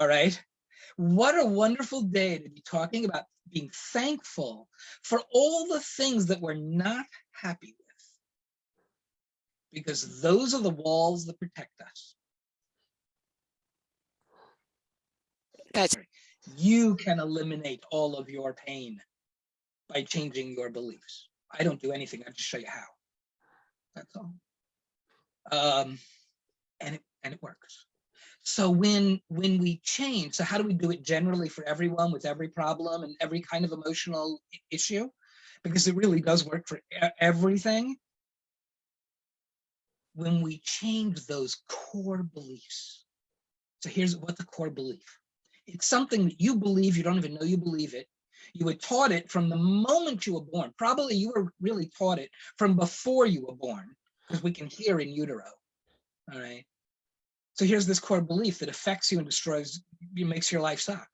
All right. What a wonderful day to be talking about being thankful for all the things that we're not happy with. Because those are the walls that protect us. That's You can eliminate all of your pain by changing your beliefs. I don't do anything. I just show you how. That's all. Um, and it and it works. So when when we change, so how do we do it generally for everyone with every problem and every kind of emotional issue? Because it really does work for everything. When we change those core beliefs. So here's what the core belief. It's something that you believe, you don't even know you believe it. You were taught it from the moment you were born. Probably you were really taught it from before you were born, because we can hear in utero. All right. So here's this core belief that affects you and destroys you, makes your life suck.